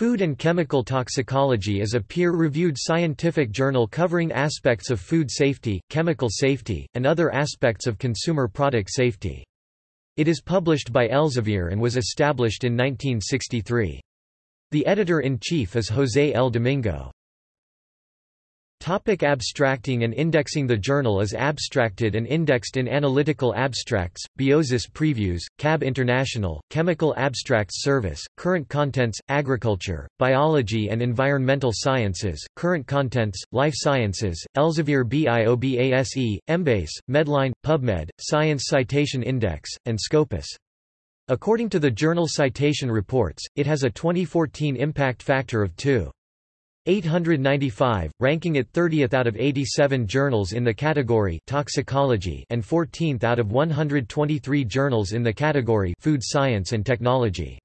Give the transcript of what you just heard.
Food and Chemical Toxicology is a peer-reviewed scientific journal covering aspects of food safety, chemical safety, and other aspects of consumer product safety. It is published by Elsevier and was established in 1963. The editor-in-chief is José L. Domingo. Topic abstracting and indexing The journal is abstracted and indexed in Analytical Abstracts, Biosis Previews, CAB International, Chemical Abstracts Service, Current Contents, Agriculture, Biology and Environmental Sciences, Current Contents, Life Sciences, Elsevier BIOBASE, Embase, Medline, PubMed, Science Citation Index, and Scopus. According to the Journal Citation Reports, it has a 2014 impact factor of 2. 895, ranking it 30th out of 87 journals in the category toxicology and 14th out of 123 journals in the category food science and technology.